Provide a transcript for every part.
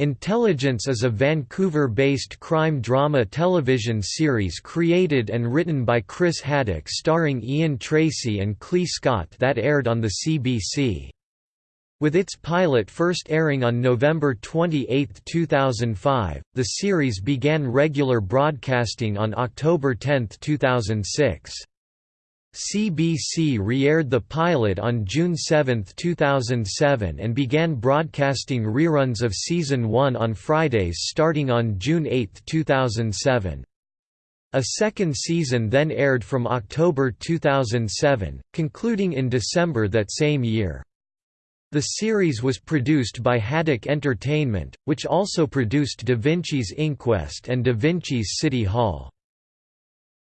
Intelligence is a Vancouver-based crime drama television series created and written by Chris Haddock starring Ian Tracey and Klea Scott that aired on the CBC. With its pilot first airing on November 28, 2005, the series began regular broadcasting on October 10, 2006. CBC re-aired the pilot on June 7, 2007 and began broadcasting reruns of Season 1 on Fridays starting on June 8, 2007. A second season then aired from October 2007, concluding in December that same year. The series was produced by Haddock Entertainment, which also produced Da Vinci's Inquest and Da Vinci's City Hall.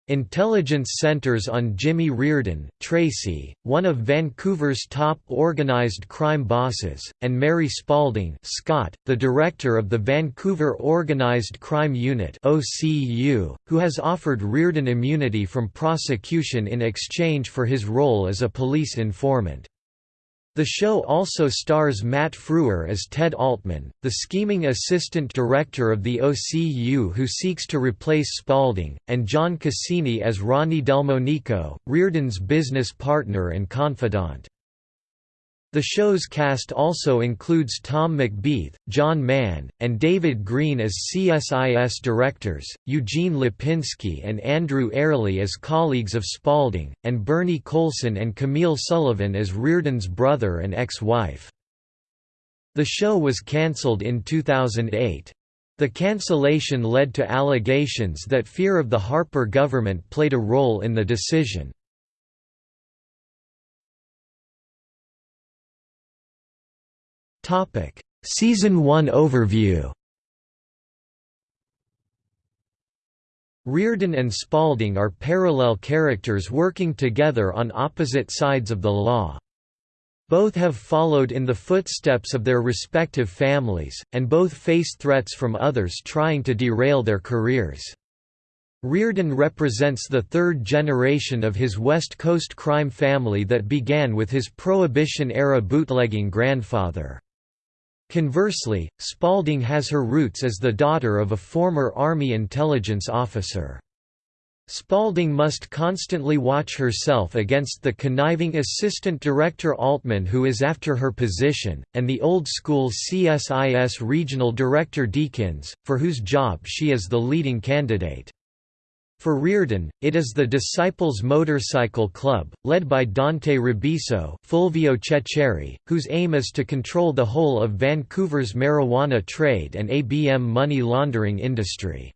Intelligence centers on Jimmy Reardon, Tracey, one of Vancouver's top organized crime bosses, and Mary Spalding Scott, the director of the Vancouver Organized Crime Unit (OCU), who has offered Reardon immunity from prosecution in exchange for his role as a police informant. The show also stars Matt Frewer as Ted Altman, the scheming assistant director of the OCU who seeks to replace Spalding, and John Cassini as Ronnie Delmonico, Reardon's business partner and confidant. The show's cast also includes Tom McBeath, John Mann, and David Green as CSIS directors, Eugene Lipinski and Andrew Airlie as colleagues of Spalding, and Bernie Coulson and Camille Sullivan as Reardon's brother and ex-wife. The show was cancelled in 2008. The cancellation led to allegations that fear of the Harper government played a role in the decision. Season 1 overview Reardon and Spalding are parallel characters working together on opposite sides of the law. Both have followed in the footsteps of their respective families, and both face threats from others trying to derail their careers. Reardon represents the third generation of his West Coast crime family that began with his Prohibition-era bootlegging grandfather. Conversely, Spalding has her roots as the daughter of a former Army intelligence officer. Spalding must constantly watch herself against the conniving assistant director Altman who is after her position, and the old-school CSIS regional director Deakins, for whose job she is the leading candidate. For Reardon, it is the Disciples Motorcycle Club, led by Dante Ribiso Fulvio Cecere, whose aim is to control the whole of Vancouver's marijuana trade and ABM money laundering industry.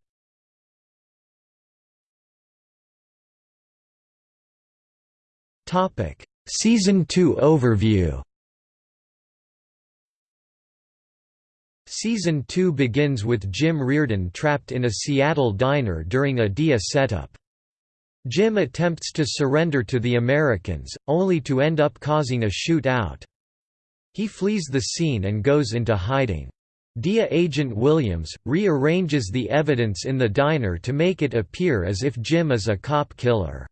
Season 2 overview Season 2 begins with Jim Reardon trapped in a Seattle diner during a DIA setup. Jim attempts to surrender to the Americans, only to end up causing a shootout. He flees the scene and goes into hiding. DIA agent Williams, rearranges the evidence in the diner to make it appear as if Jim is a cop killer.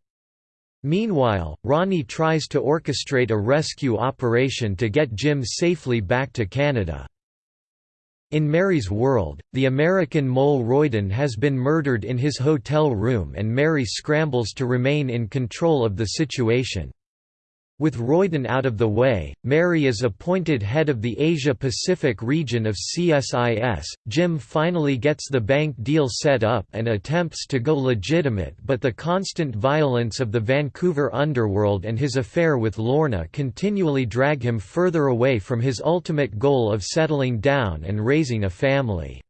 Meanwhile, Ronnie tries to orchestrate a rescue operation to get Jim safely back to Canada. In Mary's world, the American mole Royden has been murdered in his hotel room and Mary scrambles to remain in control of the situation. With Royden out of the way, Mary is appointed head of the Asia-Pacific region of CSIS. Jim finally gets the bank deal set up and attempts to go legitimate but the constant violence of the Vancouver underworld and his affair with Lorna continually drag him further away from his ultimate goal of settling down and raising a family.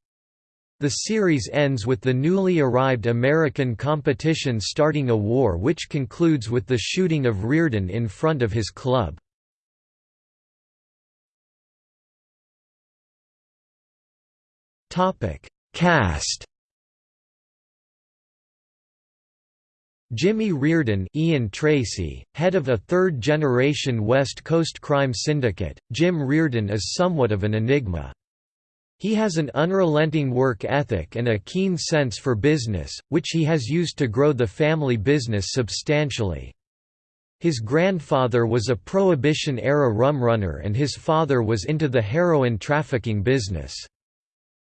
The series ends with the newly arrived American competition starting a war which concludes with the shooting of Reardon in front of his club. Cast Jimmy Reardon Ian Tracey, head of a third-generation West Coast crime syndicate, Jim Reardon is somewhat of an enigma. He has an unrelenting work ethic and a keen sense for business, which he has used to grow the family business substantially. His grandfather was a Prohibition-era rumrunner and his father was into the heroin trafficking business.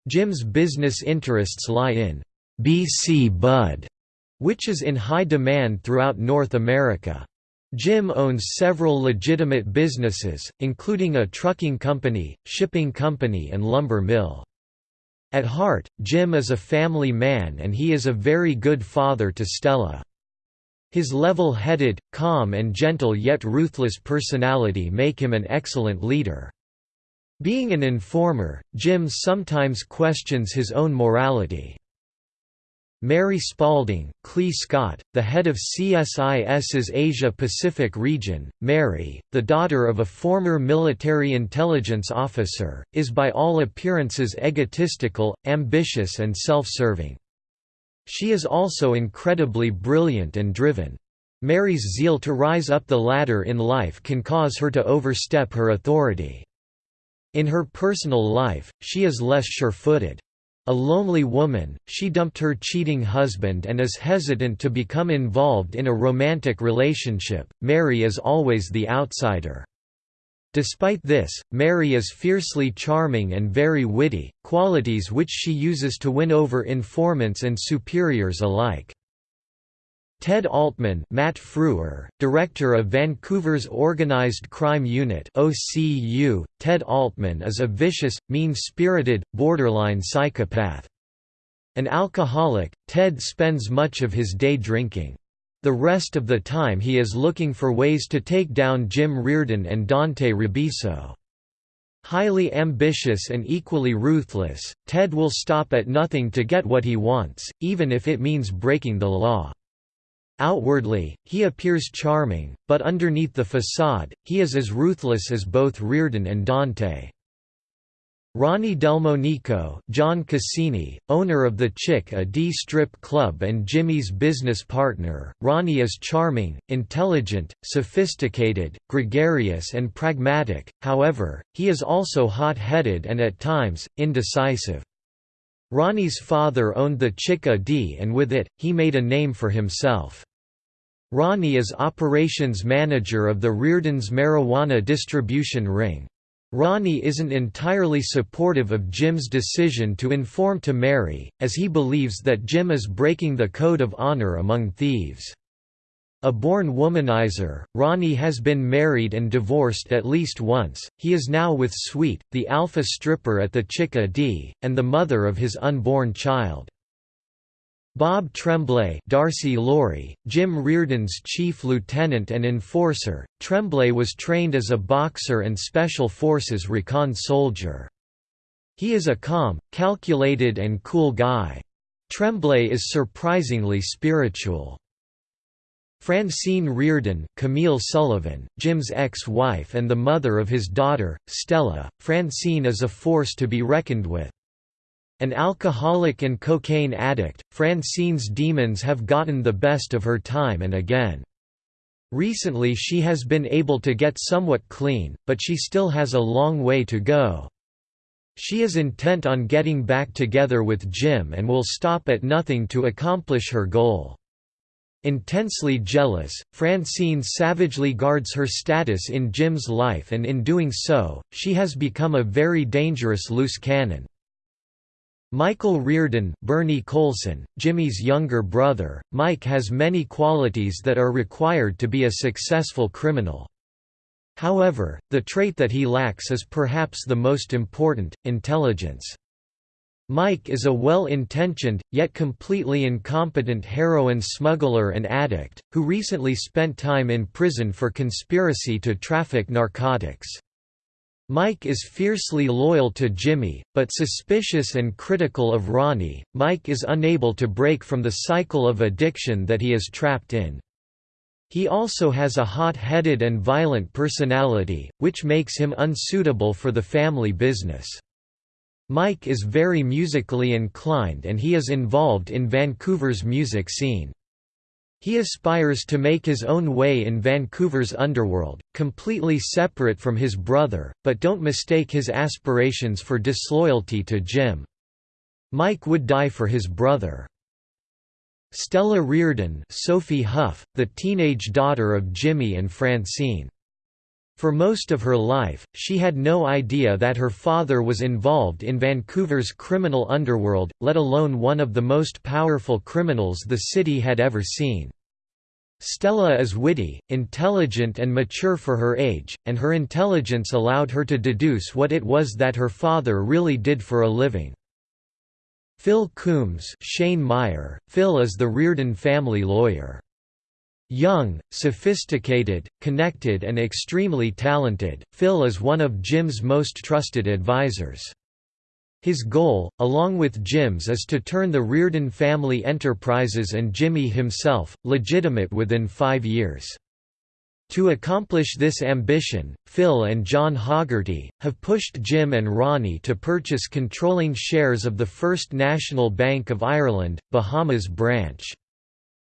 Jim's business interests lie in BC Bud, which is in high demand throughout North America. Jim owns several legitimate businesses, including a trucking company, shipping company and lumber mill. At heart, Jim is a family man and he is a very good father to Stella. His level-headed, calm and gentle yet ruthless personality make him an excellent leader. Being an informer, Jim sometimes questions his own morality. Mary Spalding, Klea Scott, the head of CSIS's Asia-Pacific region, Mary, the daughter of a former military intelligence officer, is by all appearances egotistical, ambitious and self-serving. She is also incredibly brilliant and driven. Mary's zeal to rise up the ladder in life can cause her to overstep her authority. In her personal life, she is less sure-footed. A lonely woman, she dumped her cheating husband and is hesitant to become involved in a romantic relationship. Mary is always the outsider. Despite this, Mary is fiercely charming and very witty, qualities which she uses to win over informants and superiors alike. Ted Altman Matt Frewer, director of Vancouver's Organized Crime Unit OCU, Ted Altman is a vicious, mean-spirited, borderline psychopath. An alcoholic, Ted spends much of his day drinking. The rest of the time he is looking for ways to take down Jim Reardon and Dante Ribiso. Highly ambitious and equally ruthless, Ted will stop at nothing to get what he wants, even if it means breaking the law. Outwardly, he appears charming, but underneath the facade, he is as ruthless as both Reardon and Dante. Ronnie Delmonico John Cassini, owner of the Chick-a-Dee Strip Club and Jimmy's business partner, Ronnie is charming, intelligent, sophisticated, gregarious and pragmatic, however, he is also hot-headed and at times, indecisive. Ronnie's father owned the Chick-a-Dee and with it, he made a name for himself. Ronnie is operations manager of the Reardon's marijuana distribution ring. Ronnie isn't entirely supportive of Jim's decision to inform to Mary, as he believes that Jim is breaking the code of honor among thieves. A born womanizer, Ronnie has been married and divorced at least once, he is now with Sweet, the alpha stripper at the Chick-a-Dee, and the mother of his unborn child. Bob Tremblay Darcy Laurie, Jim Reardon's chief lieutenant and enforcer, Tremblay was trained as a boxer and Special Forces recon soldier. He is a calm, calculated and cool guy. Tremblay is surprisingly spiritual. Francine Reardon Camille Sullivan, Jim's ex-wife and the mother of his daughter, Stella, Francine is a force to be reckoned with. An alcoholic and cocaine addict, Francine's demons have gotten the best of her time and again. Recently she has been able to get somewhat clean, but she still has a long way to go. She is intent on getting back together with Jim and will stop at nothing to accomplish her goal. Intensely jealous, Francine savagely guards her status in Jim's life and in doing so, she has become a very dangerous loose cannon. Michael Reardon Bernie Coulson, Jimmy's younger brother, Mike has many qualities that are required to be a successful criminal. However, the trait that he lacks is perhaps the most important, intelligence. Mike is a well-intentioned, yet completely incompetent heroin smuggler and addict, who recently spent time in prison for conspiracy to traffic narcotics. Mike is fiercely loyal to Jimmy, but suspicious and critical of Ronnie. Mike is unable to break from the cycle of addiction that he is trapped in. He also has a hot-headed and violent personality, which makes him unsuitable for the family business. Mike is very musically inclined and he is involved in Vancouver's music scene. He aspires to make his own way in Vancouver's underworld, completely separate from his brother, but don't mistake his aspirations for disloyalty to Jim. Mike would die for his brother. Stella Reardon Sophie Huff, the teenage daughter of Jimmy and Francine. For most of her life, she had no idea that her father was involved in Vancouver's criminal underworld, let alone one of the most powerful criminals the city had ever seen. Stella is witty, intelligent and mature for her age, and her intelligence allowed her to deduce what it was that her father really did for a living. Phil Coombs Shane Meyer. Phil is the Reardon family lawyer. Young, sophisticated, connected and extremely talented, Phil is one of Jim's most trusted advisors. His goal, along with Jim's is to turn the Reardon family enterprises and Jimmy himself, legitimate within five years. To accomplish this ambition, Phil and John Hogarty, have pushed Jim and Ronnie to purchase controlling shares of the First National Bank of Ireland, Bahamas branch.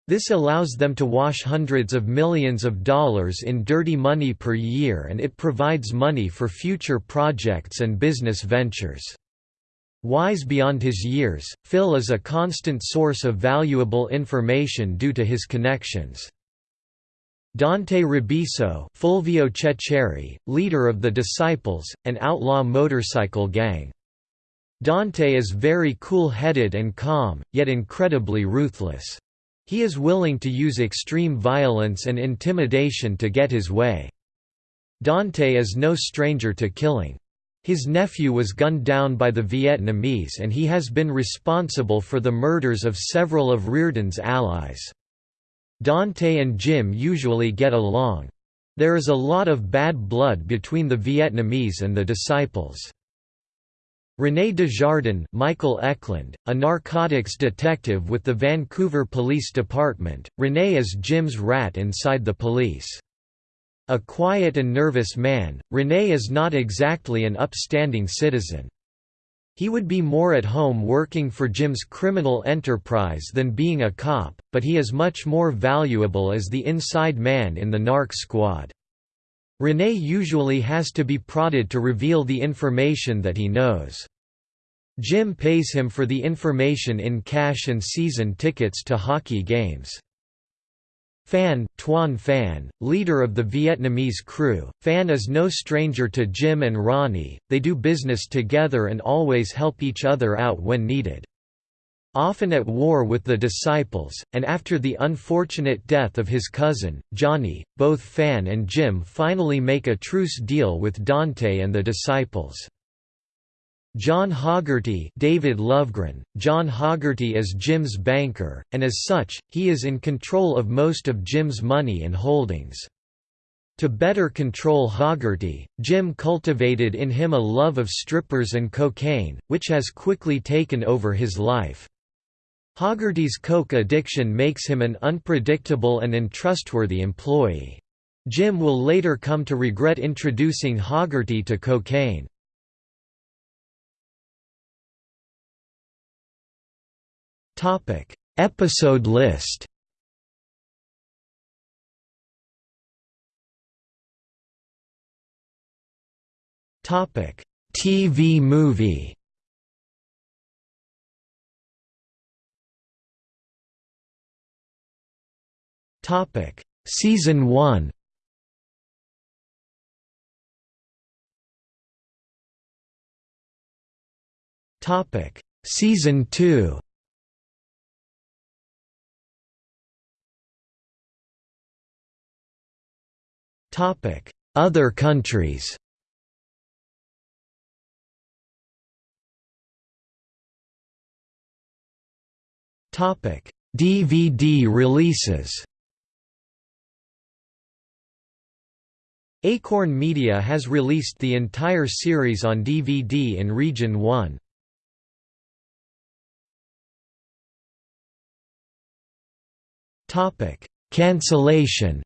This allows them to wash hundreds of millions of dollars in dirty money per year and it provides money for future projects and business ventures. Wise beyond his years, Phil is a constant source of valuable information due to his connections. Dante Robiso Fulvio Cecere, leader of the Disciples, an outlaw motorcycle gang. Dante is very cool-headed and calm, yet incredibly ruthless. He is willing to use extreme violence and intimidation to get his way. Dante is no stranger to killing. His nephew was gunned down by the Vietnamese and he has been responsible for the murders of several of Reardon's allies. Dante and Jim usually get along. There is a lot of bad blood between the Vietnamese and the disciples. René Desjardins Michael Eklund, a narcotics detective with the Vancouver Police Department, René is Jim's rat inside the police. A quiet and nervous man, René is not exactly an upstanding citizen. He would be more at home working for Jim's criminal enterprise than being a cop, but he is much more valuable as the inside man in the narc squad. René usually has to be prodded to reveal the information that he knows. Jim pays him for the information in cash and season tickets to hockey games. Phan, Tuan Phan, leader of the Vietnamese crew, Phan is no stranger to Jim and Ronnie, they do business together and always help each other out when needed. Often at war with the disciples, and after the unfortunate death of his cousin, Johnny, both Phan and Jim finally make a truce deal with Dante and the disciples. John Hogarty David Lovegren, John Hogarty is Jim's banker, and as such, he is in control of most of Jim's money and holdings. To better control Hogarty, Jim cultivated in him a love of strippers and cocaine, which has quickly taken over his life. Hogarty's coke addiction makes him an unpredictable and untrustworthy employee. Jim will later come to regret introducing Hogarty to cocaine. Episode list. TV movie. Topic: Season 1. Topic: Season 2. Topic: Other countries. Topic: DVD releases Acorn Media has released the entire series on DVD in Region 1. Cancellation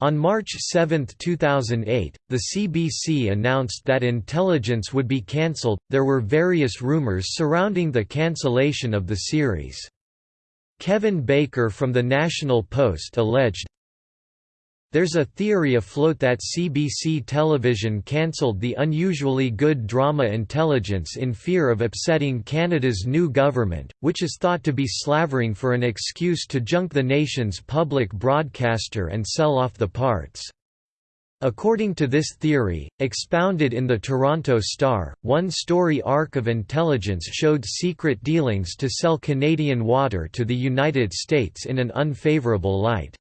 On March 7, 2008, the CBC announced that Intelligence would be cancelled. There were various rumors surrounding the cancellation of the series. Kevin Baker from the National Post alleged There's a theory afloat that CBC television cancelled the unusually good drama Intelligence in fear of upsetting Canada's new government, which is thought to be slavering for an excuse to junk the nation's public broadcaster and sell off the parts. According to this theory, expounded in the Toronto Star, one story arc of intelligence showed secret dealings to sell Canadian water to the United States in an unfavourable light.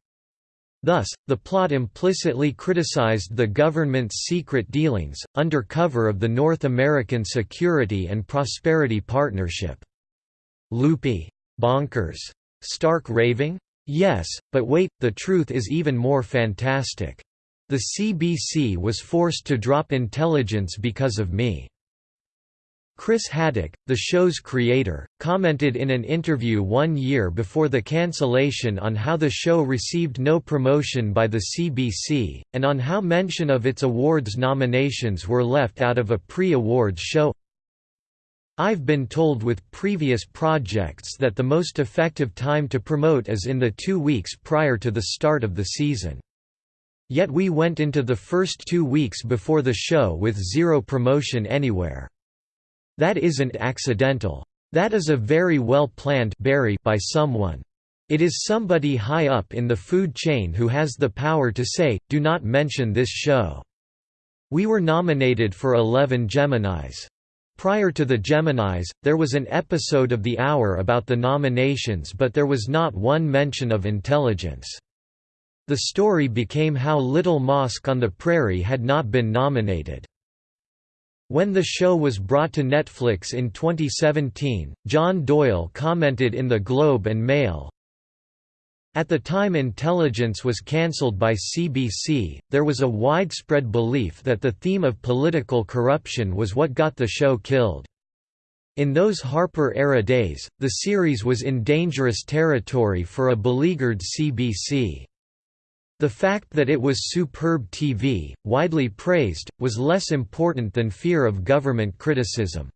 Thus, the plot implicitly criticized the government's secret dealings, under cover of the North American Security and Prosperity Partnership. Loopy? Bonkers? Stark raving? Yes, but wait, the truth is even more fantastic. The CBC was forced to drop intelligence because of me. Chris Haddock, the show's creator, commented in an interview one year before the cancellation on how the show received no promotion by the CBC, and on how mention of its awards nominations were left out of a pre-awards show. I've been told with previous projects that the most effective time to promote is in the two weeks prior to the start of the season. Yet we went into the first two weeks before the show with zero promotion anywhere. That isn't accidental. That is a very well planned by someone. It is somebody high up in the food chain who has the power to say, do not mention this show. We were nominated for 11 Geminis. Prior to the Geminis, there was an episode of The Hour about the nominations but there was not one mention of intelligence. The story became how Little Mosque on the Prairie had not been nominated. When the show was brought to Netflix in 2017, John Doyle commented in the Globe and Mail, at the time Intelligence was cancelled by CBC, there was a widespread belief that the theme of political corruption was what got the show killed. In those Harper-era days, the series was in dangerous territory for a beleaguered CBC. The fact that it was superb TV, widely praised, was less important than fear of government criticism.